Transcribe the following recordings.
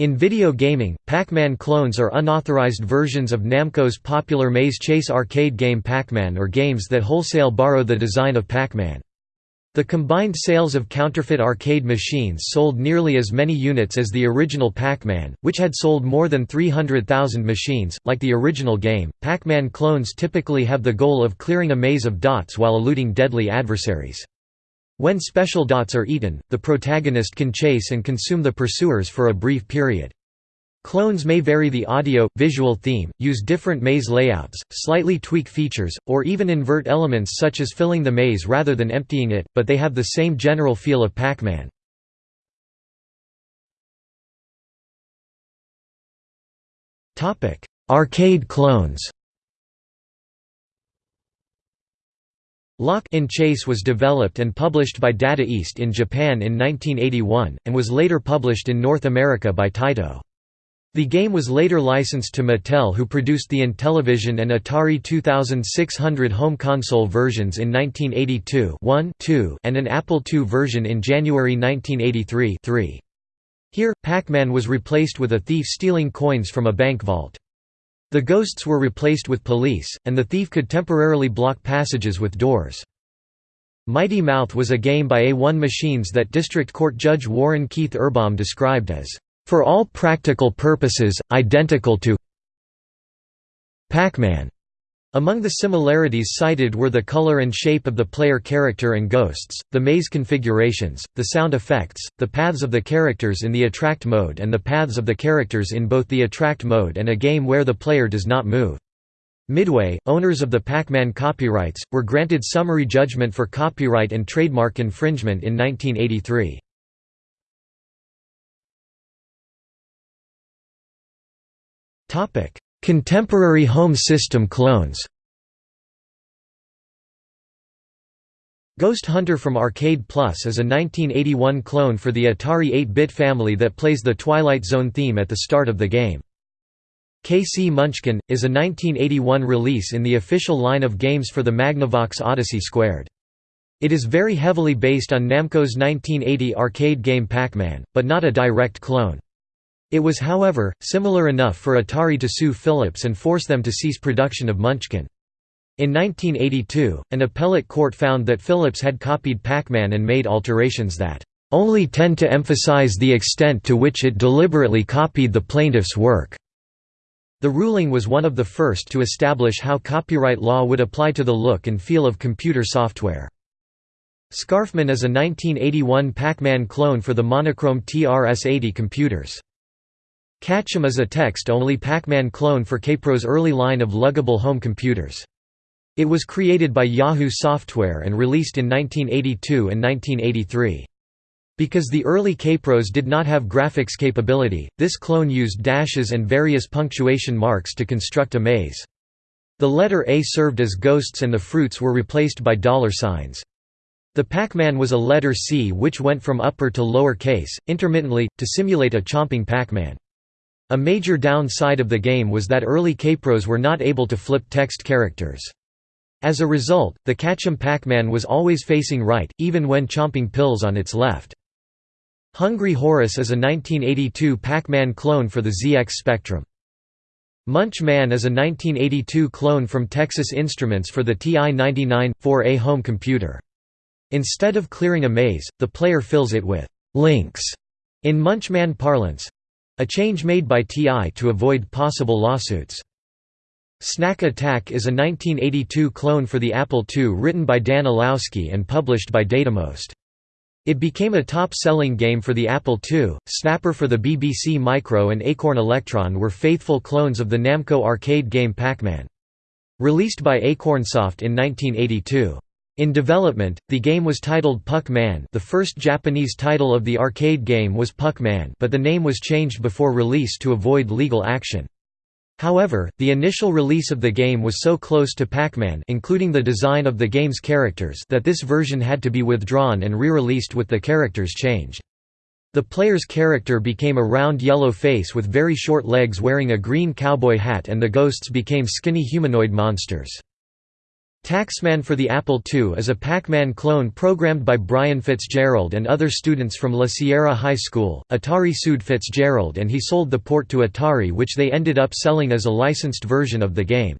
In video gaming, Pac-Man clones are unauthorized versions of Namco's popular Maze Chase arcade game Pac-Man or games that wholesale borrow the design of Pac-Man. The combined sales of counterfeit arcade machines sold nearly as many units as the original Pac-Man, which had sold more than 300,000 machines. Like the original game, Pac-Man clones typically have the goal of clearing a maze of dots while eluding deadly adversaries. When special dots are eaten, the protagonist can chase and consume the pursuers for a brief period. Clones may vary the audio-visual theme, use different maze layouts, slightly tweak features, or even invert elements such as filling the maze rather than emptying it, but they have the same general feel of Pac-Man. Arcade clones Lock 'n' Chase was developed and published by Data East in Japan in 1981, and was later published in North America by Taito. The game was later licensed to Mattel who produced the Intellivision and Atari 2600 home console versions in 1982 1, 2, and an Apple II version in January 1983 3. Here, Pac-Man was replaced with a thief stealing coins from a bank vault. The ghosts were replaced with police, and the thief could temporarily block passages with doors. Mighty Mouth was a game by A1 Machines that District Court Judge Warren Keith Urbom described as for all practical purposes, identical to Pac-Man. Among the similarities cited were the color and shape of the player character and ghosts, the maze configurations, the sound effects, the paths of the characters in the attract mode and the paths of the characters in both the attract mode and a game where the player does not move. Midway, owners of the Pac-Man copyrights, were granted summary judgment for copyright and trademark infringement in 1983. Contemporary home system clones Ghost Hunter from Arcade Plus is a 1981 clone for the Atari 8-bit family that plays the Twilight Zone theme at the start of the game. KC Munchkin, is a 1981 release in the official line of games for the Magnavox Odyssey Squared. It is very heavily based on Namco's 1980 arcade game Pac-Man, but not a direct clone. It was however, similar enough for Atari to sue Philips and force them to cease production of Munchkin. In 1982, an appellate court found that Philips had copied Pac-Man and made alterations that only tend to emphasize the extent to which it deliberately copied the plaintiff's work. The ruling was one of the first to establish how copyright law would apply to the look and feel of computer software. Scarfman is a 1981 Pac-Man clone for the monochrome TRS-80 computers. Catchum is a text-only Pac-Man clone for Kaypro's early line of luggable home computers. It was created by Yahoo Software and released in 1982 and 1983. Because the early Kaypros did not have graphics capability, this clone used dashes and various punctuation marks to construct a maze. The letter A served as ghosts and the fruits were replaced by dollar signs. The Pac-Man was a letter C which went from upper to lower case, intermittently, to simulate a chomping Pac-Man. A major downside of the game was that early Kaypros were not able to flip text characters. As a result, the Catchum Pac-Man was always facing right, even when chomping pills on its left. Hungry Horace is a 1982 Pac-Man clone for the ZX Spectrum. Munch Man is a 1982 clone from Texas Instruments for the TI-99, 4A home computer. Instead of clearing a maze, the player fills it with «links» in Munchman parlance, a change made by TI to avoid possible lawsuits. Snack Attack is a 1982 clone for the Apple II written by Dan Illowsky and published by Datamost. It became a top-selling game for the Apple II. Snapper for the BBC Micro and Acorn Electron were faithful clones of the Namco arcade game Pac-Man. Released by Acornsoft in 1982. In development, the game was titled Puck-Man the first Japanese title of the arcade game was Puck-Man but the name was changed before release to avoid legal action. However, the initial release of the game was so close to Pac-Man including the design of the game's characters that this version had to be withdrawn and re-released with the characters changed. The player's character became a round yellow face with very short legs wearing a green cowboy hat and the ghosts became skinny humanoid monsters. Taxman for the Apple II is a Pac-Man clone programmed by Brian Fitzgerald and other students from La Sierra High School. Atari sued Fitzgerald and he sold the port to Atari which they ended up selling as a licensed version of the game.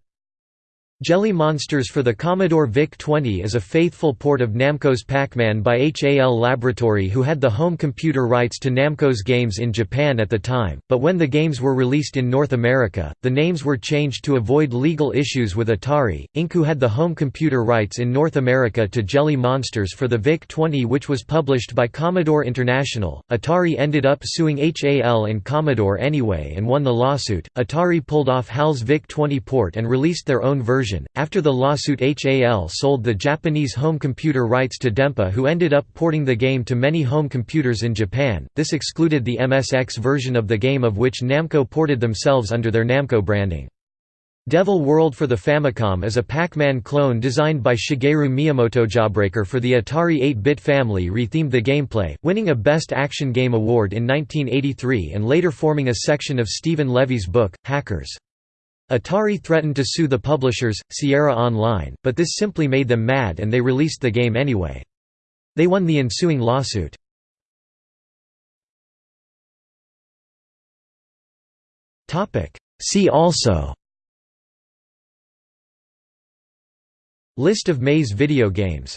Jelly Monsters for the Commodore VIC-20 is a faithful port of Namco's Pac-Man by HAL Laboratory who had the home computer rights to Namco's games in Japan at the time, but when the games were released in North America, the names were changed to avoid legal issues with Atari, Inc. who had the home computer rights in North America to Jelly Monsters for the VIC-20 which was published by Commodore International. Atari ended up suing HAL and Commodore anyway and won the lawsuit. Atari pulled off HAL's VIC-20 port and released their own version version. After the lawsuit, HAL sold the Japanese home computer rights to Dempa, who ended up porting the game to many home computers in Japan. This excluded the MSX version of the game, of which Namco ported themselves under their Namco branding. Devil World for the Famicom is a Pac-Man clone designed by Shigeru Miyamoto. Jawbreaker for the Atari 8-bit family rethemed the gameplay, winning a Best Action Game award in 1983 and later forming a section of Steven Levy's book, Hackers. Atari threatened to sue the publishers, Sierra Online, but this simply made them mad and they released the game anyway. They won the ensuing lawsuit. See also List of Maze video games